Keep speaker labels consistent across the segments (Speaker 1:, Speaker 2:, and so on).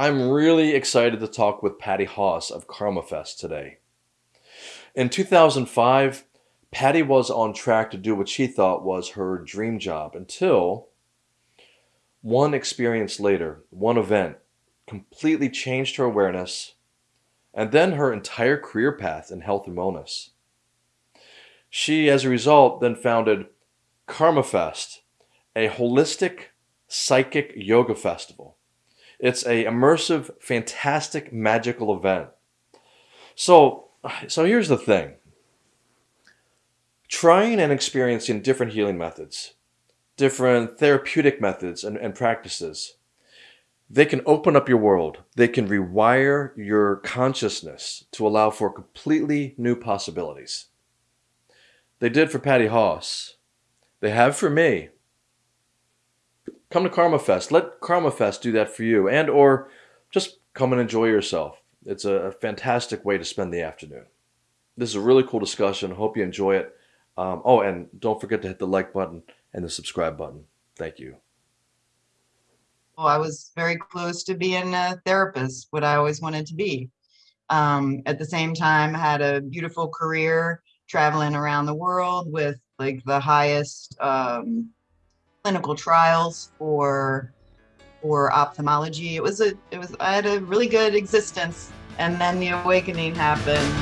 Speaker 1: I'm really excited to talk with Patty Haas of KarmaFest today. In 2005, Patty was on track to do what she thought was her dream job until one experience later, one event, completely changed her awareness and then her entire career path in health and wellness. She, as a result, then founded KarmaFest, a holistic psychic yoga festival. It's a immersive, fantastic, magical event. So, so here's the thing. Trying and experiencing different healing methods, different therapeutic methods and, and practices, they can open up your world. They can rewire your consciousness to allow for completely new possibilities. They did for Patty Haas. They have for me. Come to Karma Fest. Let Karma Fest do that for you and or just come and enjoy yourself. It's a fantastic way to spend the afternoon. This is a really cool discussion. Hope you enjoy it. Um, oh, and don't forget to hit the like button and the subscribe button. Thank you.
Speaker 2: Well, I was very close to being a therapist, what I always wanted to be. Um, at the same time, had a beautiful career traveling around the world with like the highest um, clinical trials for for ophthalmology. It was a it was I had a really good existence, and then the awakening happened.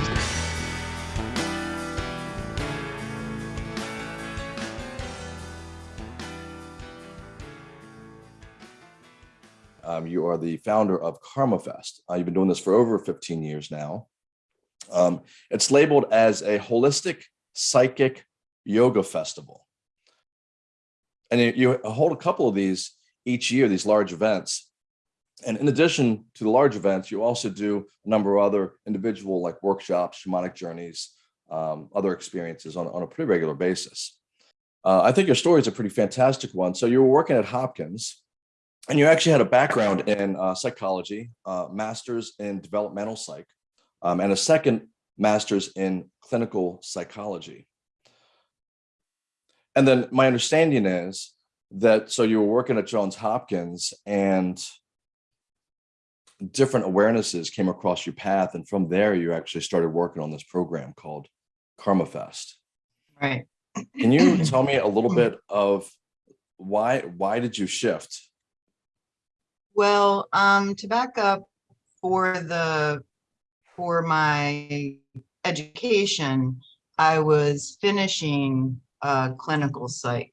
Speaker 1: Um, you are the founder of KarmaFest. Uh, you've been doing this for over 15 years now. Um, it's labeled as a holistic psychic yoga festival. And you hold a couple of these each year, these large events. And in addition to the large events, you also do a number of other individual like workshops, shamanic journeys, um, other experiences on, on a pretty regular basis. Uh, I think your story is a pretty fantastic one. So you were working at Hopkins and you actually had a background in uh, psychology, uh, master's in developmental psych, um, and a second master's in clinical psychology. And then my understanding is that, so you were working at Johns Hopkins and different awarenesses came across your path. And from there, you actually started working on this program called Karma Fest.
Speaker 2: Right.
Speaker 1: Can you tell me a little bit of why, why did you shift
Speaker 2: well, um, to back up for the for my education, I was finishing uh, clinical psych.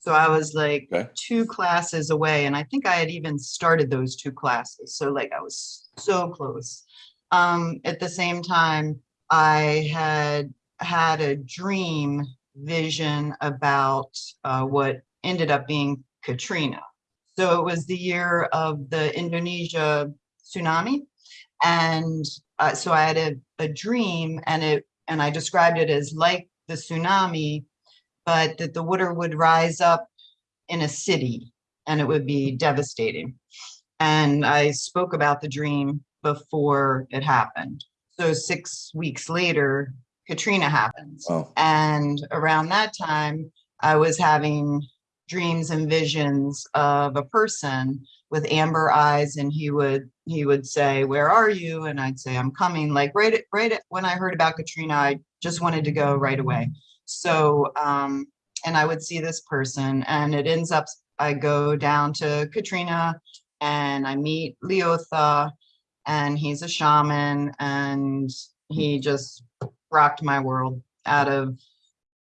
Speaker 2: So I was like okay. two classes away, and I think I had even started those two classes. So like I was so close. Um, at the same time, I had had a dream vision about uh, what ended up being Katrina. So it was the year of the Indonesia tsunami. And uh, so I had a, a dream and it and I described it as like the tsunami, but that the water would rise up in a city and it would be devastating. And I spoke about the dream before it happened. So six weeks later, Katrina happens. Oh. And around that time, I was having dreams and visions of a person with amber eyes and he would he would say where are you and i'd say i'm coming like right right when i heard about katrina i just wanted to go right away so um and i would see this person and it ends up i go down to katrina and i meet leotha and he's a shaman and he just rocked my world out of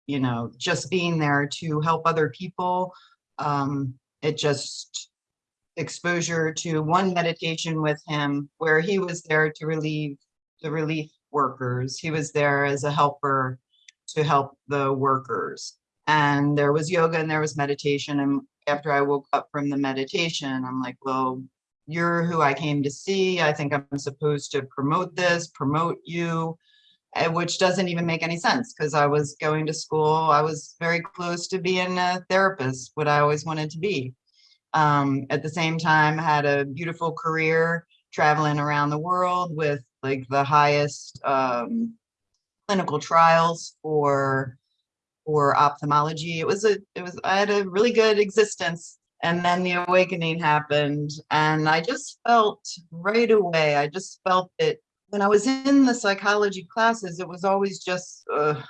Speaker 2: you know, just being there to help other people. Um, it just exposure to one meditation with him where he was there to relieve the relief workers. He was there as a helper to help the workers. And there was yoga and there was meditation. And after I woke up from the meditation, I'm like, well, you're who I came to see. I think I'm supposed to promote this, promote you. Eh, which doesn't even make any sense because I was going to school. I was very close to being a therapist, what I always wanted to be. Um, at the same time, had a beautiful career traveling around the world with like the highest um, clinical trials for for ophthalmology. It was a it was I had a really good existence, And then the awakening happened and I just felt right away, I just felt it when I was in the psychology classes, it was always just uh,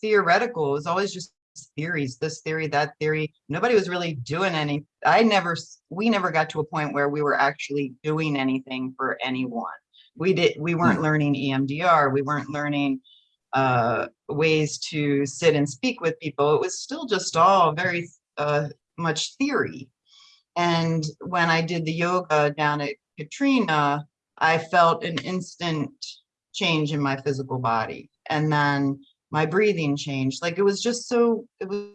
Speaker 2: theoretical. It was always just theories, this theory, that theory. Nobody was really doing any. I never, we never got to a point where we were actually doing anything for anyone. We did, we weren't learning E EMDR. We weren't learning uh, ways to sit and speak with people. It was still just all very uh, much theory. And when I did the yoga down at Katrina, I felt an instant change in my physical body. And then my breathing changed. Like it was just so, it was,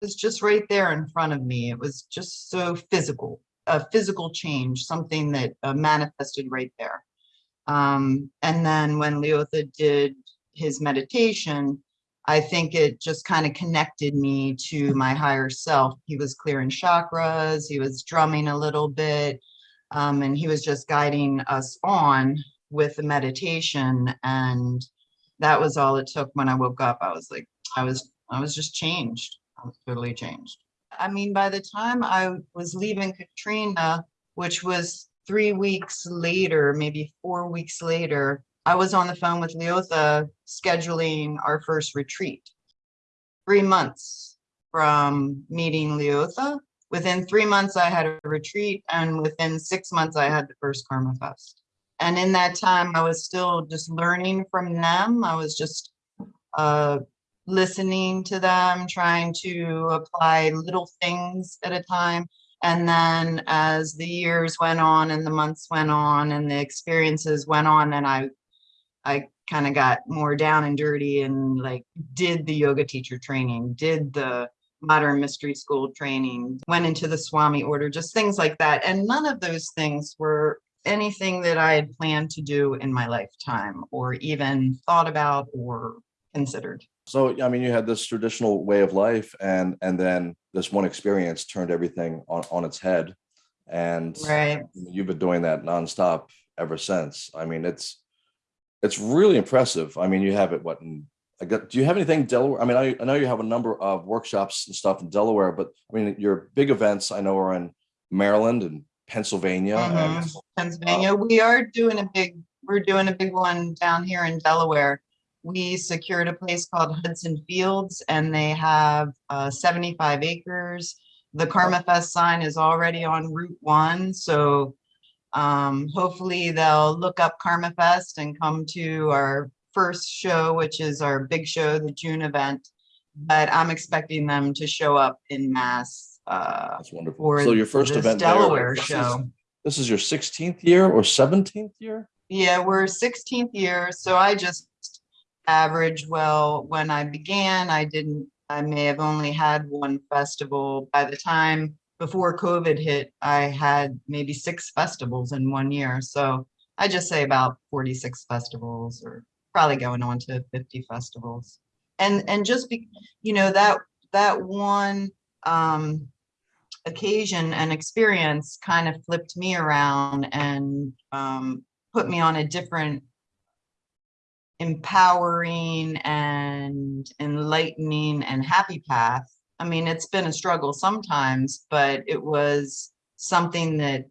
Speaker 2: was just right there in front of me. It was just so physical, a physical change, something that uh, manifested right there. Um, and then when Leotha did his meditation, I think it just kind of connected me to my higher self. He was clearing chakras, he was drumming a little bit, um, and he was just guiding us on with the meditation. And that was all it took when I woke up. I was like, I was, I was just changed. I was totally changed. I mean, by the time I was leaving Katrina, which was three weeks later, maybe four weeks later, I was on the phone with Leotha scheduling our first retreat. Three months from meeting Leotha. Within three months, I had a retreat, and within six months, I had the first Karma Fest. And in that time, I was still just learning from them. I was just uh, listening to them, trying to apply little things at a time. And then as the years went on and the months went on and the experiences went on, and I I kind of got more down and dirty and like did the yoga teacher training, did the modern mystery school training, went into the Swami order, just things like that. And none of those things were anything that I had planned to do in my lifetime or even thought about or considered.
Speaker 1: So, I mean, you had this traditional way of life and, and then this one experience turned everything on, on its head. And
Speaker 2: Right.
Speaker 1: you've been doing that nonstop ever since. I mean, it's, it's really impressive. I mean, you have it, what, in, I got, do you have anything Delaware? I mean, I, I know you have a number of workshops and stuff in Delaware, but I mean, your big events I know are in Maryland and Pennsylvania. and
Speaker 2: Mhm. Pennsylvania, we are doing a big, we're doing a big one down here in Delaware. We secured a place called Hudson Fields and they have uh, 75 acres. The Karma Fest sign is already on Route One, so um, hopefully they'll look up Karma Fest and come to our first show, which is our big show, the June event. But I'm expecting them to show up in mass uh,
Speaker 1: That's wonderful. So your first event there,
Speaker 2: Delaware
Speaker 1: this is-
Speaker 2: show.
Speaker 1: This is your 16th year or 17th year?
Speaker 2: Yeah, we're sixteenth year, so I just average, well, when I began, I didn't, I may have only had one festival. By the time before COVID hit, I had maybe six festivals in one year, so I just say about forty-six festivals or probably going on to fifty festivals. And, and just be, you know, that, that one, um, occasion and experience kind of flipped me around and um, put me on a different empowering and enlightening and happy path. I mean, it's been a struggle sometimes, but it was something that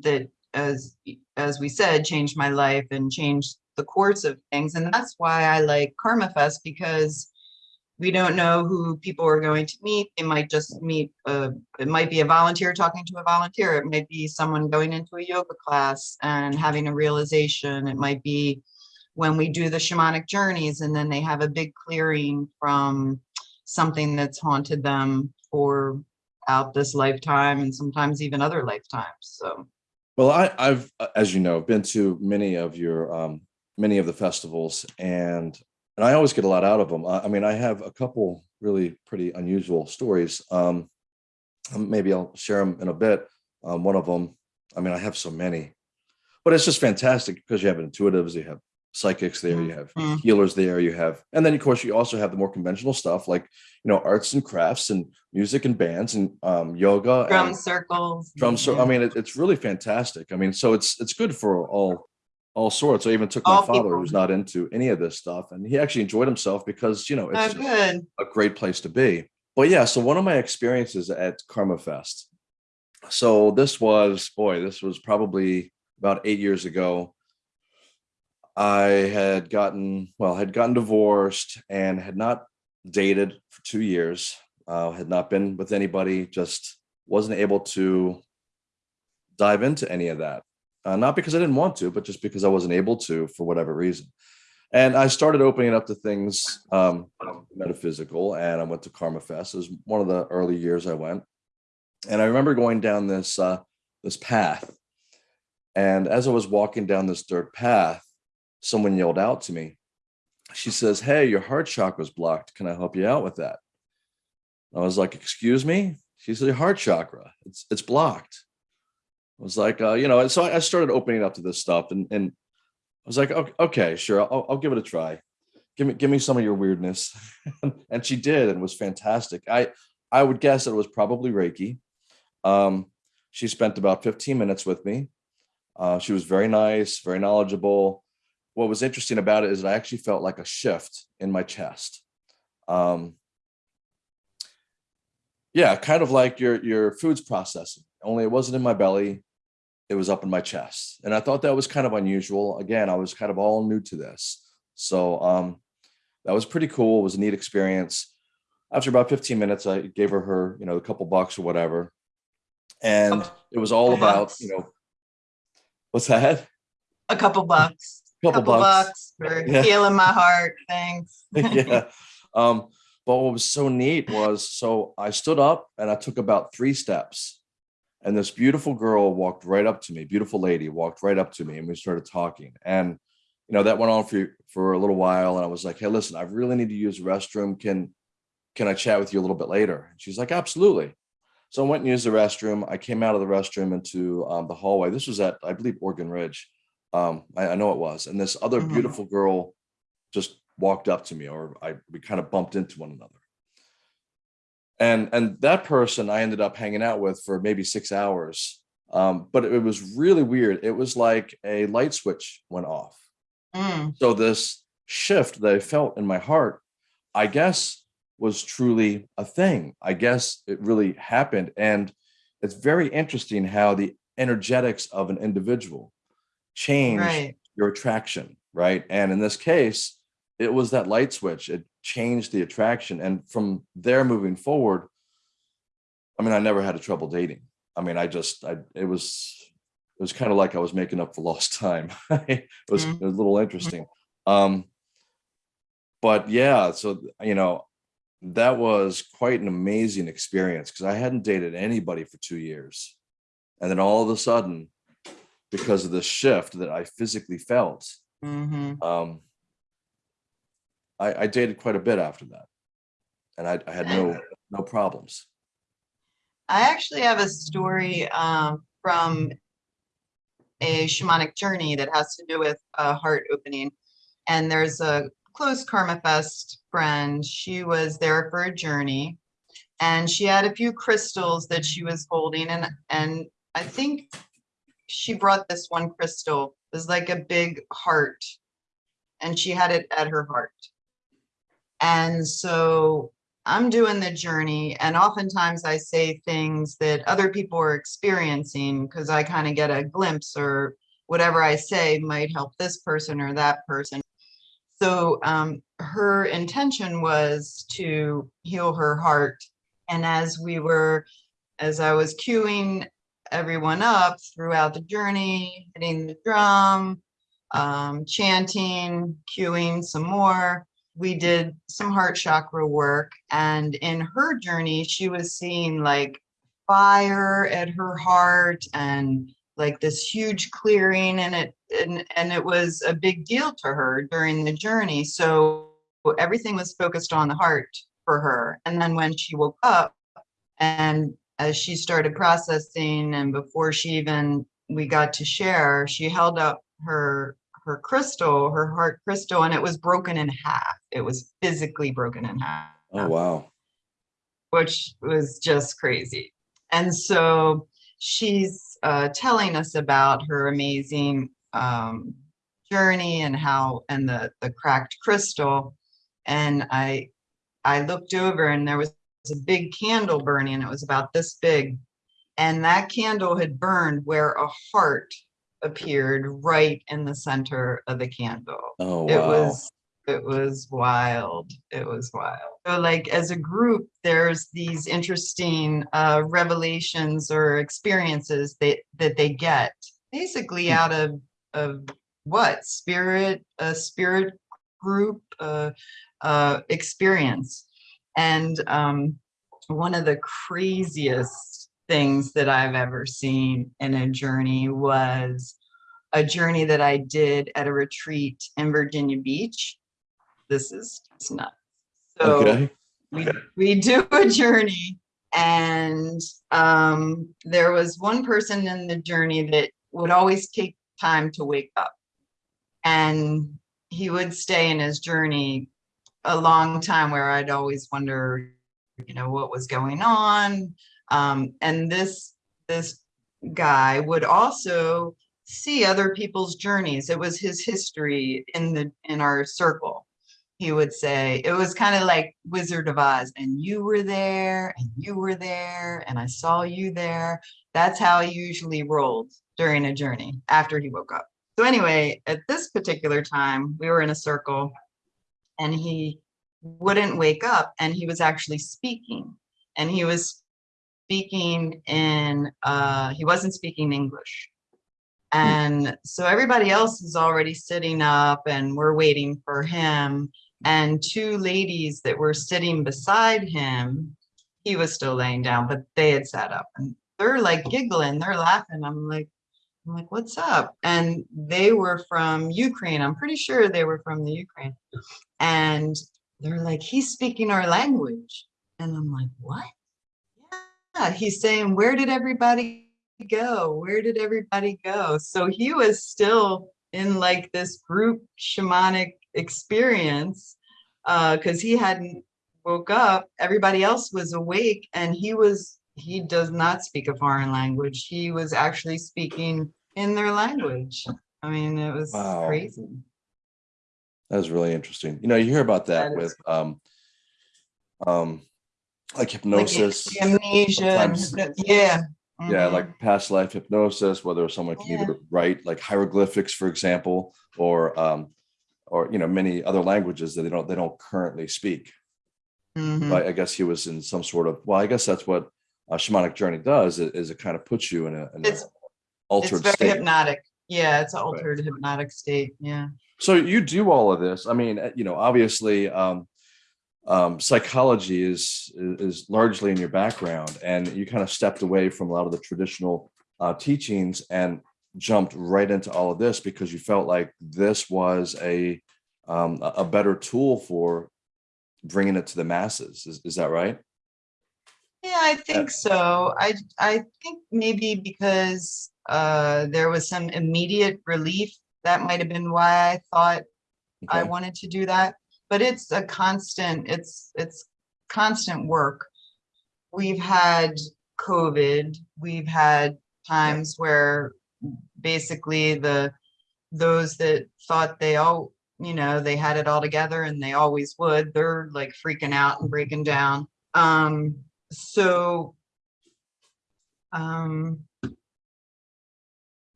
Speaker 2: that as as we said changed my life and changed the course of things and that's why I like Karma Fest because we don't know who people are going to meet. They might just meet, uh, it might be a volunteer talking to a volunteer. It might be someone going into a yoga class and having a realization. It might be when we do the shamanic journeys and then they have a big clearing from something that's haunted them for out this lifetime and sometimes even other lifetimes. So,
Speaker 1: Well, I, I've, uh, as you know, been to many of your, um, many of the festivals and, and I always get a lot out of them. I, I mean, I have a couple really pretty unusual stories. Um, um, maybe I'll share them in a bit. Um, one of them, I mean, I have so many, but it's just fantastic because you have intuitives, you have psychics there, you have
Speaker 2: Mhm.
Speaker 1: healers there, you have, and then of course you also have the more conventional stuff like, you know, arts and crafts and music and bands and, um, yoga.
Speaker 2: drum
Speaker 1: and-
Speaker 2: circles.
Speaker 1: drum so i mean it, it's really fantastic i mean so it's it's good for all all sorts i even took my father
Speaker 2: people.
Speaker 1: who's not into any of this stuff and he actually enjoyed himself because you know
Speaker 2: Oh,
Speaker 1: it's
Speaker 2: good.
Speaker 1: a great place to be but yeah so one of my experiences at karma fest so this was, boy, this was probably about eight years ago. I had gotten, well, had gotten divorced and had not dated for two years. Uh, had not been with anybody, just wasn't able to dive into any of that. Uh, not because I didn't want to, but just because I wasn't able to for whatever reason. And I started opening up to things um, metaphysical, and I went to Karma Fest. It was one of the early years I went, and I remember going down this uh, this path. And as I was walking down this dirt path, someone yelled out to me. She says, "Hey, your heart chakra is blocked. Can I help you out with that?" I was like, "Excuse me." She said, "Your heart chakra, it's it's blocked." I was like, uh, you know, and so I started opening up to this stuff, and and I was like, okay, okay sure, I'll, I'll give it a try. Give me give me some of your weirdness, and she did, and was fantastic. I I would guess it was probably Reiki. Um, she spent about 15 minutes with me. Uh, she was very nice, very knowledgeable. What was interesting about it is I actually felt like a shift in my chest. Um, yeah, kind of like your your food's processing, only it wasn't in my belly it was up in my chest. And I thought that was kind of unusual. Again, I was kind of all new to this. So um, that was pretty cool. It was a neat experience. After about 15 minutes, I gave her her, you know, a couple bucks or whatever. And it was all about, you know, what's that?
Speaker 2: A couple bucks.
Speaker 1: Couple,
Speaker 2: Couple
Speaker 1: bucks.
Speaker 2: bucks for
Speaker 1: Yeah.
Speaker 2: healing my heart. Thanks.
Speaker 1: yeah. Um, but what was so neat was, so I stood up and I took about three steps and this beautiful girl walked right up to me, beautiful lady walked right up to me and we started talking. And, you know, that went on for, for a little while. And I was like, Hey, listen, I really need to use the restroom. Can, can I chat with you a little bit later? And she's like, absolutely. So I went and used the restroom. I came out of the restroom into um, the hallway. This was at, I believe, Oregon Ridge. Um, I, I know it was. And this other
Speaker 2: Mhm.
Speaker 1: beautiful girl just walked up to me or I, we kind of bumped into one another. And, and that person I ended up hanging out with for maybe six hours. Um, but it was really weird. It was like a light switch went off.
Speaker 2: Mm,
Speaker 1: So this shift that I felt in my heart, I guess was truly a thing. I guess it really happened. And it's very interesting how the energetics of an individual change
Speaker 2: Right.
Speaker 1: your attraction, right? And in this case, it was that light switch. It changed the attraction. And from there moving forward, I mean, I never had a trouble dating. I mean, I just, I, it was, it was kind of like I was making up for lost time. it was,
Speaker 2: Mhm.
Speaker 1: it was a little interesting. Um, but yeah, so, you know, that was quite an amazing experience because I hadn't dated anybody for two years. And then all of a sudden, because of the shift that I physically felt,
Speaker 2: mhm.
Speaker 1: um, I, I dated quite a bit after that. And I, I had no, no problems.
Speaker 2: I actually have a story um, from a shamanic journey that has to do with a heart opening. And there's a close Karma Fest friend. She was there for a journey and she had a few crystals that she was holding. And, and I think she brought this one crystal. It was like a big heart and she had it at her heart. And so I'm doing the journey and oftentimes I say things that other people are experiencing because I kind of get a glimpse or whatever I say might help this person or that person. So um, her intention was to heal her heart. And as we were, as I was cueing everyone up throughout the journey, hitting the drum, um, chanting, cueing some more, we did some heart chakra work and in her journey she was seeing like fire at her heart and like this huge clearing and it and, and it was a big deal to her during the journey. So everything was focused on the heart for her. And then when she woke up and as she started processing and before she even we got to share she held up her her crystal, her heart crystal, and it was broken in half. It was physically broken in half,
Speaker 1: Oh, wow.
Speaker 2: which was just crazy. And so she's uh, telling us about her amazing um, journey and how and the the cracked crystal. And I I looked over and there was a big candle burning. It was about this big. And that candle had burned where a heart appeared right in the center of the candle.
Speaker 1: Oh, wow.
Speaker 2: It was, it was wild. It was wild. So like as a group, there's these interesting uh, revelations or experiences that, that they get basically
Speaker 1: Hmm.
Speaker 2: out of, of what? Spirit, a spirit group, uh, uh, experience. And um, one of the craziest things that I've ever seen in a journey was a journey that I did at a retreat in Virginia Beach. This is just nuts. So
Speaker 1: Okay.
Speaker 2: we, we do a journey and um, there was one person in the journey that would always take time to wake up. And he would stay in his journey a long time where I'd always wonder, you know, what was going on. Um, and this, this guy would also see other people's journeys. It was his history in the, in our circle. He would say, it was kind of like Wizard of Oz, and you were there, and you were there, and I saw you there. That's how he usually rolled during a journey after he woke up. So anyway, at this particular time, we were in a circle and he wouldn't wake up and he was actually speaking and he was speaking in, uh, he wasn't speaking English. And so everybody else is already sitting up and we're waiting for him. And two ladies that were sitting beside him, he was still laying down, but they had sat up and they're like giggling, they're laughing. I'm like, I'm like, what's up? And they were from Ukraine. I'm pretty sure they were from the Ukraine. And they're like, he's speaking our language. And I'm like, what? Yeah, he's saying, where did everybody go? Where did everybody go? So he was still in like this group shamanic experience uh, because he hadn't woke up. Everybody else was awake and he was, he does not speak a foreign language. He was actually speaking in their language. I mean, it was
Speaker 1: Wow.
Speaker 2: crazy.
Speaker 1: That is really interesting. You know, you hear about that
Speaker 2: That
Speaker 1: with um, um, like
Speaker 2: Like
Speaker 1: hypnosis.
Speaker 2: amnesia.
Speaker 1: sometimes-
Speaker 2: hypno- Yeah.
Speaker 1: Yeah,
Speaker 2: mhm.
Speaker 1: like past life hypnosis, whether someone can
Speaker 2: Yeah.
Speaker 1: either write like hieroglyphics, for example, or um, or you know, many other languages that they don't they don't currently speak.
Speaker 2: Mhm.
Speaker 1: But I guess he was in some sort of well, I guess that's what a shamanic journey does is, is it kind of puts you in a, in a
Speaker 2: It's- It's
Speaker 1: altered
Speaker 2: very
Speaker 1: state.
Speaker 2: hypnotic. Yeah, it's an altered hypnotic state. Yeah.
Speaker 1: So you do all of this. I mean, uh, you know, obviously, um, um, psychology is is largely in your background, and you kind of stepped away from a lot of the traditional uh, teachings and jumped right into all of this because you felt like this was a um, a a better tool for bringing it to the masses. Is, is that right?
Speaker 2: Yeah, I think so. I I think maybe because uh, there was some immediate relief. That might have been why I thought I wanted to do that. But it's a constant. It's it's constant work. We've had COVID. We've had times where basically the those that thought they all you know they had it all together and they always would they're like freaking out and breaking down um so um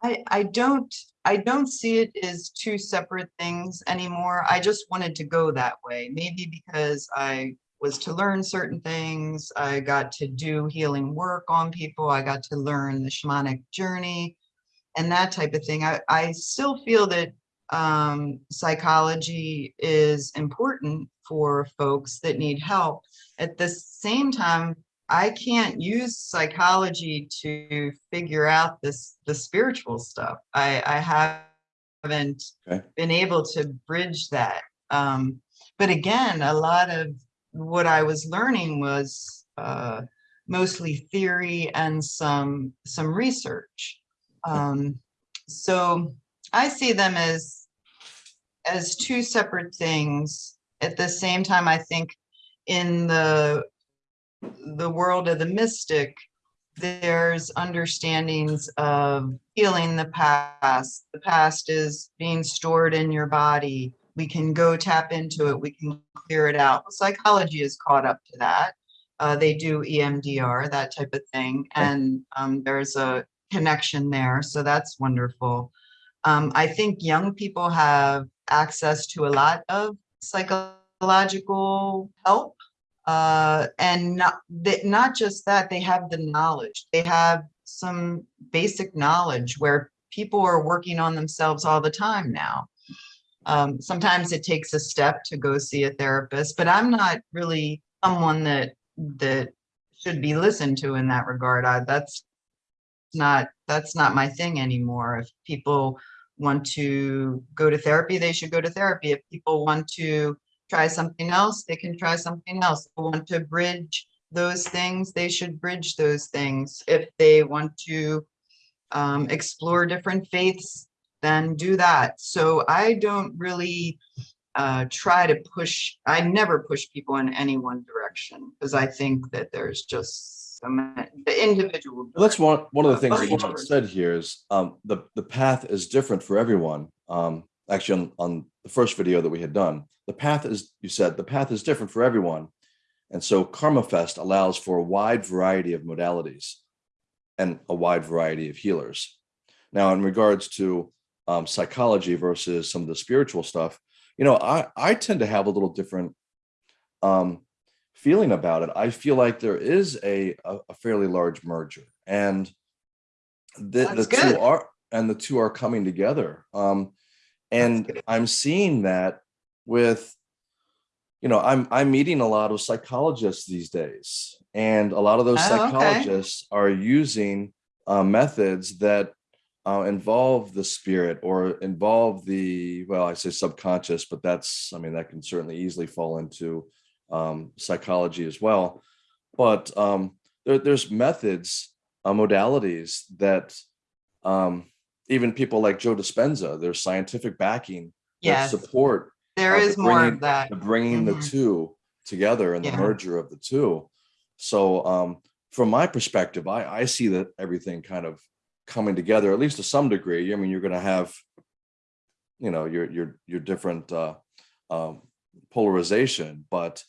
Speaker 2: i i don't i don't see it as two separate things anymore. I just wanted to go that way. Maybe because i was to learn certain things i got to do healing work on people i got to learn the shamanic journey and that type of thing. I i still feel that um psychology is important for folks that need help. At the same time i can't use psychology to figure out this the spiritual stuff. I i haven't
Speaker 1: Okay.
Speaker 2: been able to bridge that. Um but again a lot of what i was learning was uh mostly theory and some some research. Um so i see them as as two separate things. At the same time i think in the the world of the mystic there's understandings of healing the past. The past is being stored in your body. We can go tap into it. We can clear it out. Psychology is caught up to that. Uh, they do EMDR, that type of thing, and um, there's a connection there, so that's wonderful. Um, I think young people have access to a lot of psychological help. Uh, and not, that, not just that, they have the knowledge. They have some basic knowledge where people are working on themselves all the time now. Um, sometimes it takes a step to go see a therapist, but I'm not really someone that, that should be listened to in that regard. I, that's not, that's not my thing anymore. If people want to go to therapy, they should go to therapy. If people want to try something else, they can try something else. They want to bridge those things, they should bridge those things. If they want to um, explore different faiths, then do that. So I don't really uh, try to push, I never push people in any one direction because I think that there's just so many, the individual.
Speaker 1: Well, That's one, one of the things that you said here is, um, the, the path is different for everyone. Um, actually, on, on the first video that we had done, the path is, you said, the path is different for everyone. And so Karma Fest allows for a wide variety of modalities and a wide variety of healers. Now, in regards to um, psychology versus some of the spiritual stuff, you know, I, I tend to have a little different um, feeling about it. I feel like there is a, a, a fairly large merger and the, the two are, and the two are coming together. Um, and. I'm seeing that with, you know, I'm, I'm meeting a lot of psychologists these days. And a lot of those
Speaker 2: Oh, okay.
Speaker 1: psychologists are using uh, methods that uh, involve the spirit or involve the, well, I say subconscious, but that's, I mean, that can certainly easily fall into um, psychology as well. But um, there, there's methods, uh, modalities that um, even people like Joe Dispenza, there's scientific backing
Speaker 2: Yes,
Speaker 1: support
Speaker 2: There is
Speaker 1: is
Speaker 2: more
Speaker 1: bringing-
Speaker 2: of that.
Speaker 1: the bringing the
Speaker 2: Mhm.
Speaker 1: two together and the merger of the two. So um, from my perspective, I, I see that everything kind of coming together, at least to some degree. I mean, you're going to have, you know, your your your different uh, um, polarization, but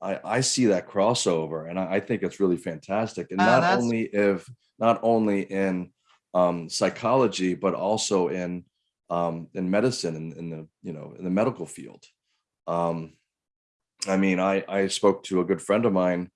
Speaker 1: I, I see that crossover, and I, I think it's really fantastic. And
Speaker 2: Oh,
Speaker 1: not only if not only in um, psychology, but also in um, in medicine, in, in the you know in the medical field. Um, I mean, I I spoke to a good friend of mine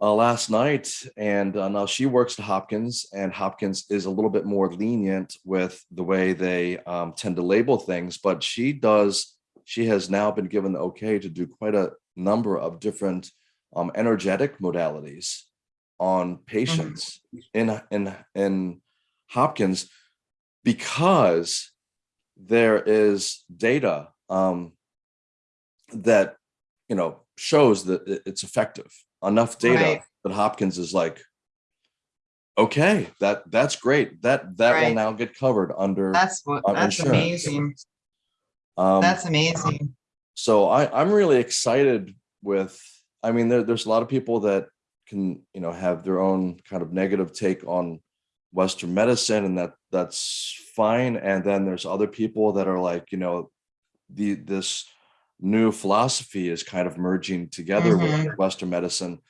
Speaker 1: uh, last night, and uh, now she works at Hopkins, and Hopkins is a little bit more lenient with the way they um, tend to label things, but she does. She has now been given the okay to do quite a number of different um, energetic modalities on patients in in in Hopkins because there is data um, that you know shows that it's effective enough data
Speaker 2: Right.
Speaker 1: that Hopkins is like okay that that's great that that will now get covered under
Speaker 2: That's what, that's
Speaker 1: insurance.
Speaker 2: amazing.
Speaker 1: um,
Speaker 2: That's amazing.
Speaker 1: so I, I'm really excited with, I mean, there, there's a lot of people that can, you know, have their own kind of negative take on Western medicine and that that's fine. And then there's other people that are like, you know, the, this new philosophy is kind of merging together with Western medicine.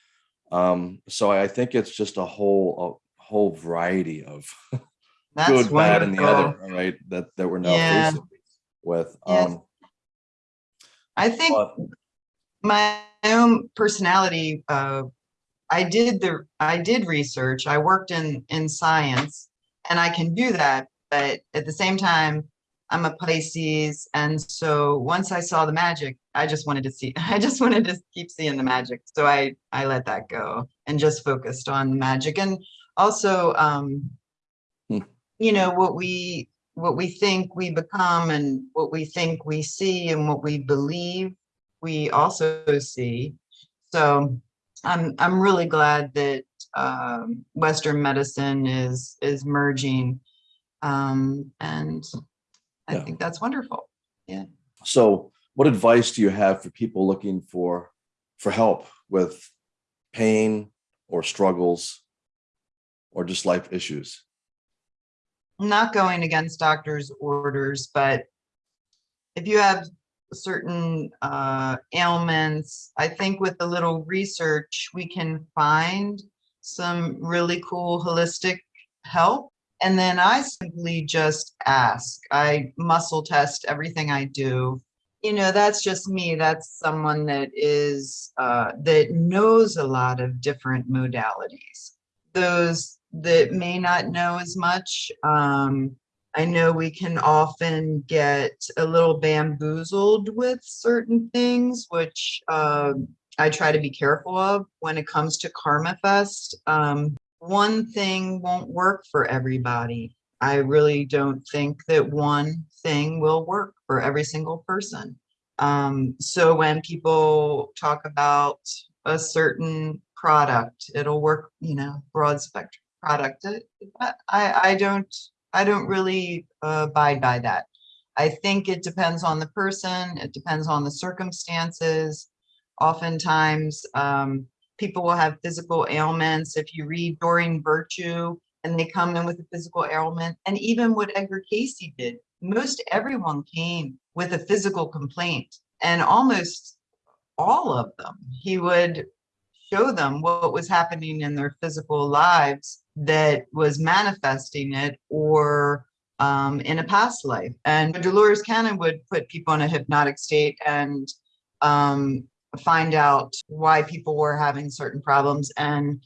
Speaker 1: Um, so I think it's just a whole, a whole variety of
Speaker 2: That's
Speaker 1: good, bad, and the other, right? That, that we're now
Speaker 2: Yeah.
Speaker 1: facing with.
Speaker 2: Yes.
Speaker 1: Um,
Speaker 2: I think
Speaker 1: but
Speaker 2: my own personality, uh, I did the, I did research, I worked in, in science and I can do that, but at the same time, I'm a Pisces. And so once I saw the magic, I just wanted to see, I just wanted to keep seeing the magic. So I, I let that go and just focused on the magic and also, um,
Speaker 1: Hmm.
Speaker 2: you know, what we, what we think we become and what we think we see and what we believe we also see. So I'm I'm really glad that um, Western medicine is is merging, um, and I
Speaker 1: Yeah.
Speaker 2: think that's wonderful. Yeah.
Speaker 1: So what advice do you have for people looking for for help with pain or struggles or just life issues?
Speaker 2: I'm not going against doctors' orders, but if you have certain uh, ailments. I think with a little research, we can find some really cool holistic help. And then I simply just ask. I muscle test everything I do. You know, that's just me. That's someone that is, uh, that knows a lot of different modalities. Those that may not know as much, um, I know we can often get a little bamboozled with certain things, which um, I try to be careful of when it comes to Karma Fest. Um, one thing won't work for everybody. I really don't think that one thing will work for every single person. Um, so when people talk about a certain product, it'll work, you know, broad spectrum product. I, I don't, I don't really uh, abide by that. I think it depends on the person, it depends on the circumstances. Oftentimes, um, people will have physical ailments. If you read Doreen Virtue and they come in with a physical ailment, and even what Edgar Cayce did, most everyone came with a physical complaint and almost all of them, he would show them what was happening in their physical lives that was manifesting it or um, in a past life. And Dolores Cannon would put people in a hypnotic state and um, find out why people were having certain problems. And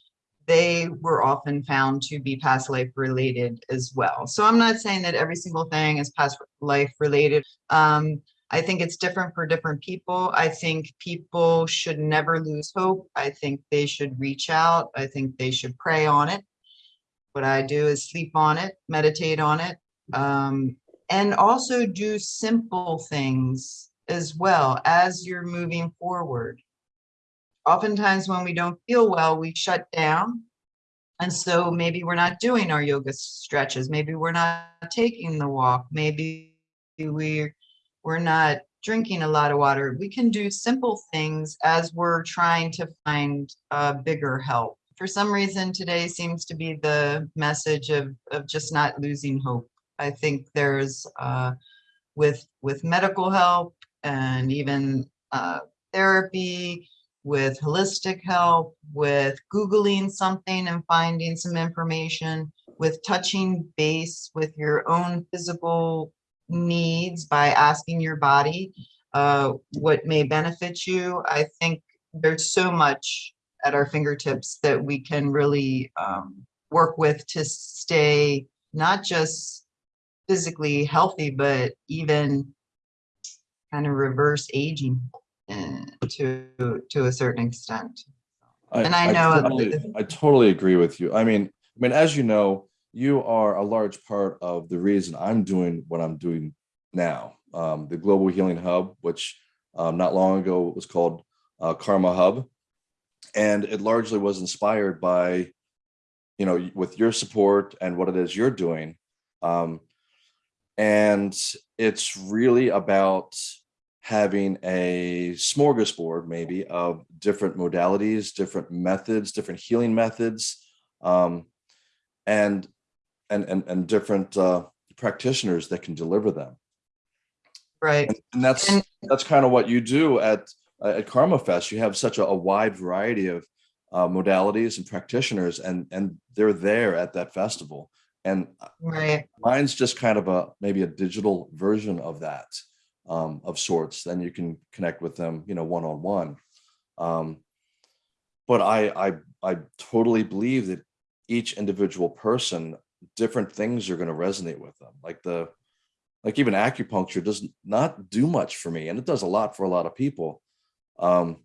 Speaker 2: they were often found to be past life related as well. So I'm not saying that every single thing is past life related. Um, I think it's different for different people. I think people should never lose hope. I think they should reach out. I think they should pray on it. What I do is sleep on it, meditate on it, um, and also do simple things as well as you're moving forward. Oftentimes when we don't feel well, we shut down. And so maybe we're not doing our yoga stretches. Maybe we're not taking the walk. Maybe we're we're not drinking a lot of water. We can do simple things as we're trying to find uh, bigger help. For some reason, today seems to be the message of, of just not losing hope. I think there's uh, with with medical help and even uh, therapy, with holistic help, with Googling something and finding some information, with touching base with your own physical needs by asking your body uh, what may benefit you. I think there's so much at our fingertips that we can really um, work with to stay not just physically healthy, but even kind of reverse aging to to a certain extent. And I know
Speaker 1: totally- I totally agree with you. I mean, I mean, as you know, you are a large part of the reason I'm doing what I'm doing now. Um, the Global Healing Hub, which um, not long ago was called uh, Karma Hub. And it largely was inspired by, you know, with your support and what it is you're doing. Um, and it's really about having a smorgasbord maybe of different modalities, different methods, different healing methods, um, and, and, and, and different uh, practitioners that can deliver them.
Speaker 2: Right.
Speaker 1: And, and that's,
Speaker 2: And-
Speaker 1: that's kind of what you do at, at Karma Fest. You have such a, a wide variety of uh, modalities and practitioners and, and they're there at that festival. And
Speaker 2: Right.
Speaker 1: mine's just kind of a maybe a digital version of that um, of sorts then you can connect with them you know one on one um, but I, I i totally believe that each individual person different things are going to resonate with them like the like even acupuncture does not do much for me and it does a lot for a lot of people um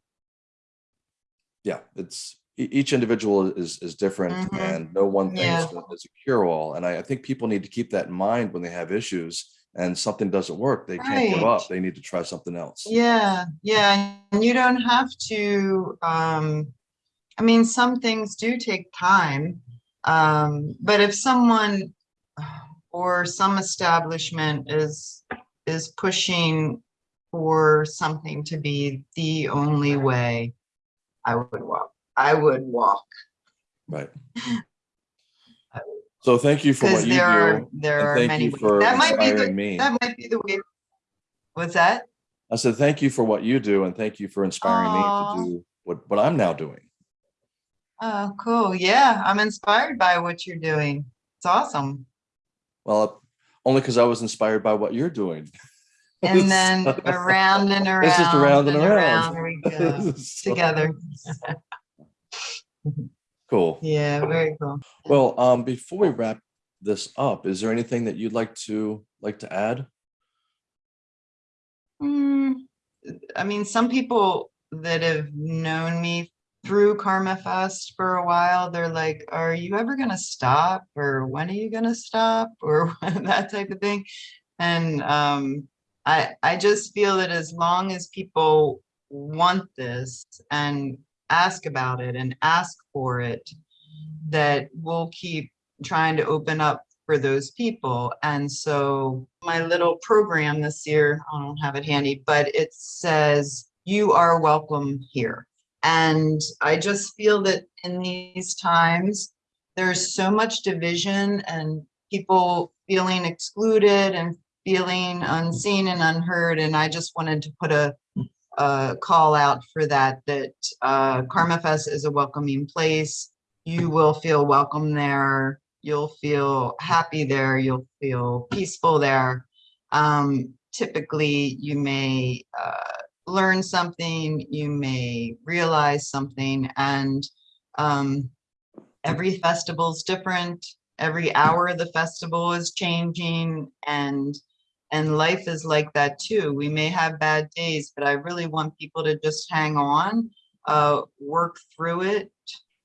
Speaker 1: yeah it's each individual is is different
Speaker 2: Mhm.
Speaker 1: and no one thing
Speaker 2: Yeah.
Speaker 1: is, a cure-all and I, I think people need to keep that in mind when they have issues and something doesn't work they can't give up they need to try something else
Speaker 2: Yeah, yeah, and you don't have to, um, I mean, some things do take time. Um, but if someone or some establishment is, is pushing for something to be the only way, I would walk, I would walk.
Speaker 1: right so thank you for what you
Speaker 2: there are,
Speaker 1: do
Speaker 2: there are
Speaker 1: thank
Speaker 2: many ways.
Speaker 1: for
Speaker 2: That might be the,
Speaker 1: inspiring me
Speaker 2: that might be the way. What's that?
Speaker 1: I said, thank you for what you do and thank you for inspiring me to do what, what I'm now doing.
Speaker 2: Oh, cool. Yeah, I'm inspired by what you're doing. It's awesome.
Speaker 1: Well, only because I was inspired by what you're doing.
Speaker 2: And then around and around.
Speaker 1: It's just around and around.
Speaker 2: we go
Speaker 1: So,
Speaker 2: together.
Speaker 1: Cool.
Speaker 2: Yeah, very cool.
Speaker 1: Well, um, before we wrap this up, is there anything that you'd like to like to add?
Speaker 2: Hmm, I mean, some people that have known me through Karma Fest for a while, they're like, are you ever gonna stop? Or when are you gonna stop? Or that type of thing. And um, I, I just feel that as long as people want this and ask about it and ask for it, that we'll keep trying to open up for those people. And so my little program this year, I don't have it handy, but it says, you are welcome here. And I just feel that in these times, there's so much division and people feeling excluded and feeling unseen and unheard. And I just wanted to put a, a call out for that, that uh, Karma Fest is a welcoming place. You will feel welcome there. You'll feel happy there. You'll feel peaceful there. Um, typically, you may uh, learn something, you may realize something, and um, every is different. Every hour of the festival is changing, and and life is like that too. We may have bad days, but I really want people to just hang on, uh, work through it,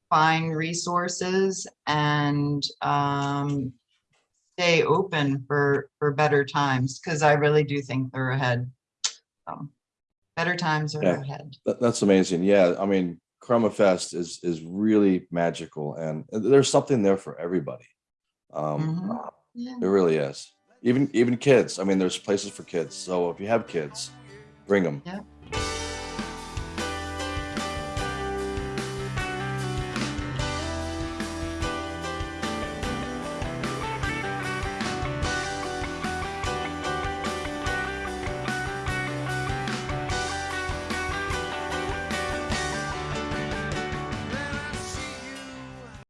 Speaker 2: find resources, and um, stay open for for better times because I really do think they're ahead. So, better times are
Speaker 1: Yeah.
Speaker 2: ahead.
Speaker 1: That, that's amazing. Yeah, I mean, Karma Fest is is really magical, and there's something there for everybody. Um,
Speaker 2: Mhm. Yeah.
Speaker 1: It really is. Even even kids. I mean, there's places for kids. So if you have kids, bring them.
Speaker 2: Yep.